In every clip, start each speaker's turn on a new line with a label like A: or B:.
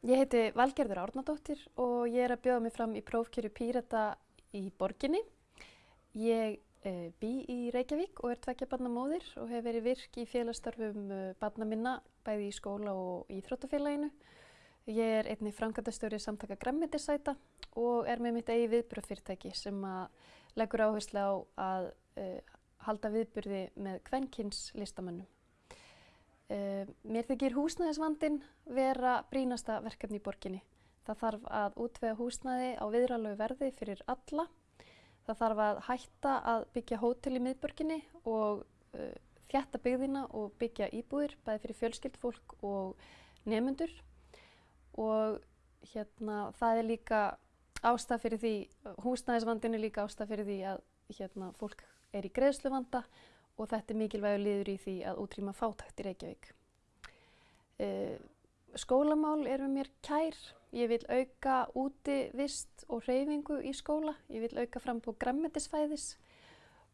A: Ég heiti Valgerður Árnadóttir og ég er að bjóða mig fram í prófkjöru Pírata í borginni. Ég uh, bý í Reykjavík og er tvekja barnamóðir og hef verið virk í félagsstörfum uh, barna minna bæði í skóla og íþróttafélaginu. Ég er einni framkvæmdastjóri samtaka Grammetisæta og er með mitt eigi viðbröðfyrirtæki sem leggur áherslu á að uh, halda viðburði með kvenkins listamönnum. Uh, mér þykir húsnæðisvandin vera brínasta verkefni í borginni. Það þarf að útvega húsnæði á viðralögu verði fyrir alla. Það þarf að hætta að byggja hótel í miðborginni og uh, þjætta byggðina og byggja íbúðir bæði fyrir fjölskyldfólk og nefnundur. Og hérna, það er líka ástað fyrir því, húsnæðisvandin er líka ástað fyrir því að hérna, fólk er í greiðsluvanda og þetta er mikilvægur liður í því að útrýma fátækt í Reykjavík. Uh, skólamál er með mér kær. Ég vil auka úti vist og reyfingu í skóla. Ég vil auka fram på grammetisfæðis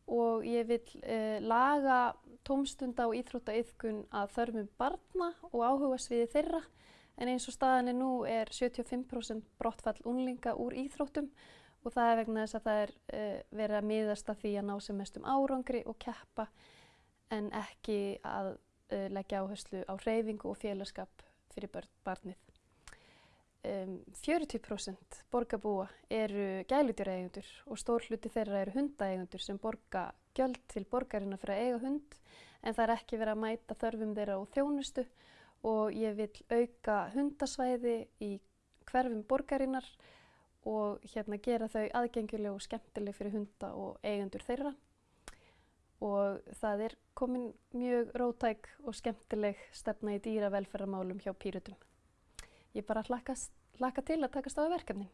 A: og ég vil uh, laga tómstunda og íþróttaiðkun að þörfum barna og áhuga sviði þeirra. En eins og staðinni nú er 75% brottfall unlinga úr íþróttum og það er vegna þess að það er uh, verið að miðast að því að ná sem mest um árangri og keppa en ekki að uh, leggja áherslu á reyfingu og félagskap fyrir börn, barnið. Um, 40% borgarbúa eru gælutjúrægundur og stór hluti þeirra eru hundaeigundur sem borga gjöld til borgarina fyrir að eiga hund en það er ekki verið að mæta þörfum þeirra og þjónustu og ég vil auka hundasvæði í hverfum borgarinnar og hérna gera þau aðgengileg og skemmtileg fyrir hunda og eigendur þeirra og það er komin mjög rótæk og skemmtileg stefna í dýravelferðarmálum hjá Pírutum. Ég bara hlakka til að takast á verkefnin.